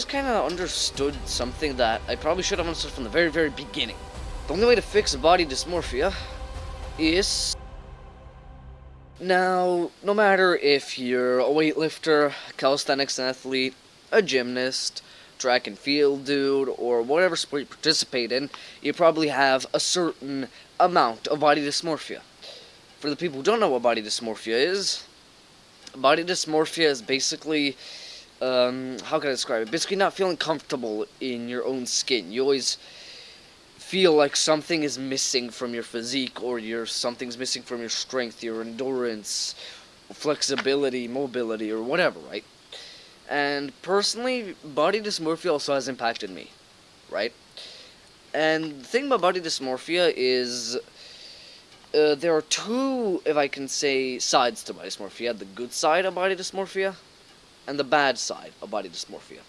just kind of understood something that I probably should have understood from the very, very beginning. The only way to fix a body dysmorphia is... Now, no matter if you're a weightlifter, calisthenics athlete, a gymnast, track and field dude, or whatever sport you participate in, you probably have a certain amount of body dysmorphia. For the people who don't know what body dysmorphia is, body dysmorphia is basically um, how can I describe it? Basically, not feeling comfortable in your own skin. You always feel like something is missing from your physique, or your something's missing from your strength, your endurance, flexibility, mobility, or whatever, right? And personally, body dysmorphia also has impacted me, right? And the thing about body dysmorphia is uh, there are two, if I can say, sides to body dysmorphia. The good side of body dysmorphia and the bad side of body dysmorphia.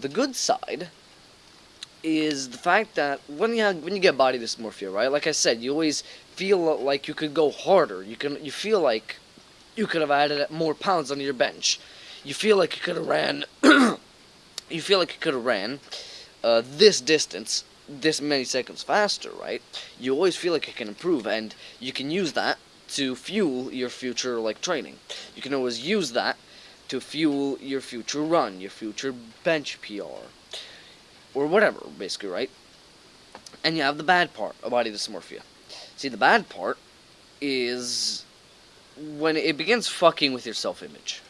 The good side is the fact that when you have, when you get body dysmorphia, right? Like I said, you always feel like you could go harder. You can you feel like you could have added more pounds on your bench. You feel like you could have ran. you feel like you could have ran uh, this distance this many seconds faster, right? You always feel like you can improve, and you can use that to fuel your future like training. You can always use that to fuel your future run, your future bench PR, or whatever, basically, right? And you have the bad part of body dysmorphia. See, the bad part is when it begins fucking with your self-image.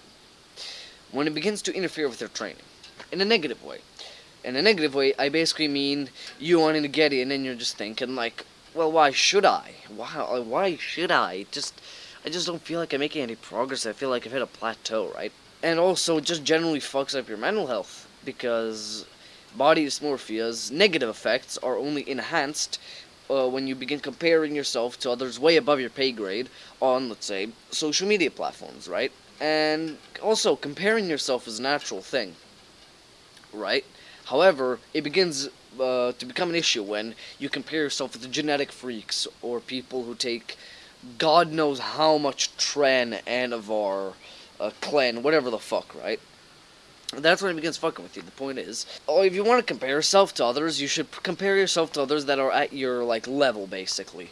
When it begins to interfere with your training. In a negative way. In a negative way, I basically mean you wanting to get in and you're just thinking like, well, why should I? Why, why should I? Just, I just don't feel like I'm making any progress. I feel like I've hit a plateau, right? And also just generally fucks up your mental health because body dysmorphia's negative effects are only enhanced uh, when you begin comparing yourself to others way above your pay grade on, let's say, social media platforms, right? And also, comparing yourself is a natural thing, right? However, it begins uh, to become an issue when you compare yourself with the genetic freaks or people who take God knows how much Tren and Avar a clan, whatever the fuck, right? That's when it begins fucking with you. The point is, oh, if you want to compare yourself to others, you should compare yourself to others that are at your, like, level, basically.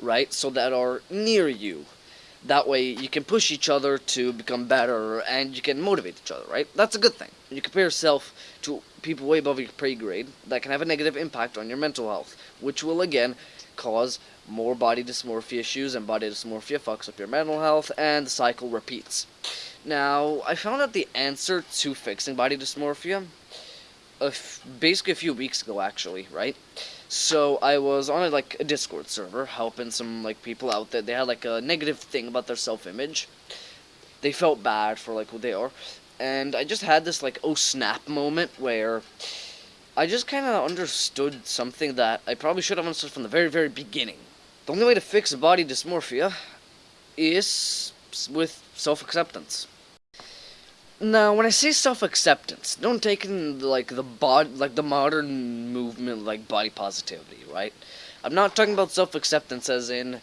Right? So that are near you. That way, you can push each other to become better, and you can motivate each other, right? That's a good thing. You compare yourself to people way above your pay grade, that can have a negative impact on your mental health, which will, again, cause more body dysmorphia issues, and body dysmorphia fucks up your mental health, and the cycle repeats. Now, I found out the answer to fixing body dysmorphia basically a few weeks ago, actually, right? So I was on a, like a Discord server helping some like people out that they had like a negative thing about their self-image. They felt bad for like who they are, and I just had this like oh snap moment where I just kind of understood something that I probably should have understood from the very very beginning. The only way to fix body dysmorphia is with self-acceptance. Now, when I say self-acceptance, don't take in like the bod like the modern movement like body positivity, right? I'm not talking about self-acceptance as in,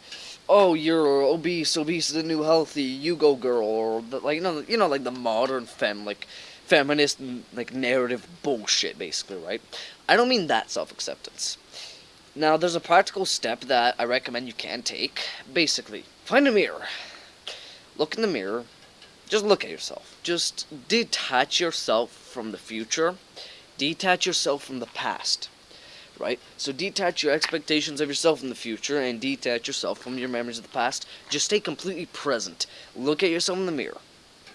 oh, you're obese, obese is the new healthy, you go girl, or like you know, you know, like the modern fem like feminist like narrative bullshit, basically, right? I don't mean that self-acceptance. Now, there's a practical step that I recommend you can take. Basically, find a mirror. Look in the mirror just look at yourself. Just detach yourself from the future. Detach yourself from the past. Right? So detach your expectations of yourself in the future and detach yourself from your memories of the past. Just stay completely present. Look at yourself in the mirror.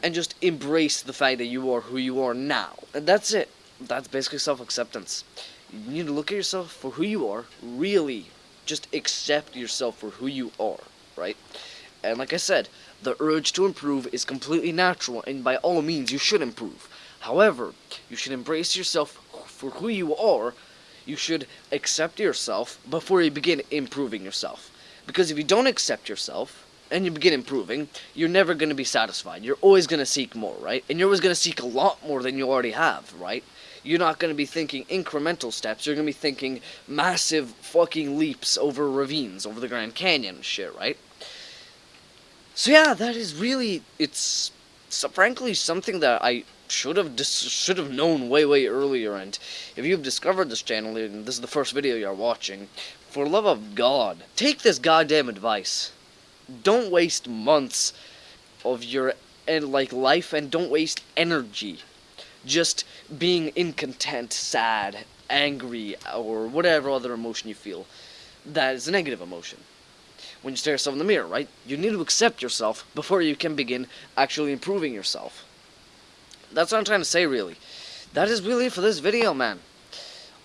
And just embrace the fact that you are who you are now. And that's it. That's basically self-acceptance. You need to look at yourself for who you are. Really, just accept yourself for who you are. Right? And like I said, the urge to improve is completely natural, and by all means you should improve. However, you should embrace yourself for who you are. You should accept yourself before you begin improving yourself. Because if you don't accept yourself, and you begin improving, you're never going to be satisfied. You're always going to seek more, right? And you're always going to seek a lot more than you already have, right? You're not going to be thinking incremental steps. You're going to be thinking massive fucking leaps over ravines, over the Grand Canyon shit, right? So yeah, that is really, it's so frankly something that I should have should have known way way earlier. And if you've discovered this channel and this is the first video you're watching, for love of God, take this goddamn advice. Don't waste months of your and like life and don't waste energy just being incontent, sad, angry, or whatever other emotion you feel. That is a negative emotion. When you stare yourself in the mirror, right? You need to accept yourself before you can begin actually improving yourself. That's what I'm trying to say, really. That is really for this video, man.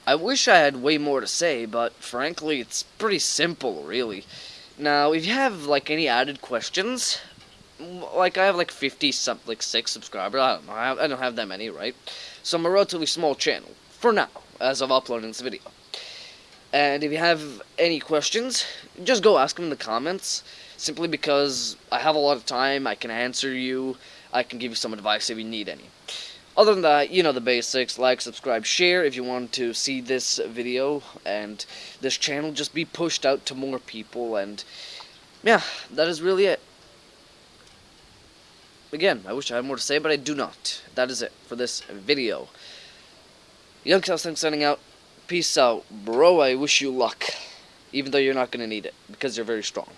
I wish I had way more to say, but frankly, it's pretty simple, really. Now, if you have, like, any added questions, like, I have, like, 50, some, like, 6 subscribers, I don't know, I don't have that many, right? So I'm a relatively small channel, for now, as of uploading this video. And if you have any questions, just go ask them in the comments, simply because I have a lot of time, I can answer you, I can give you some advice if you need any. Other than that, you know the basics, like, subscribe, share if you want to see this video, and this channel just be pushed out to more people, and yeah, that is really it. Again, I wish I had more to say, but I do not. That is it for this video. Young Southside signing out. Peace out. Bro, I wish you luck. Even though you're not going to need it, because you're very strong.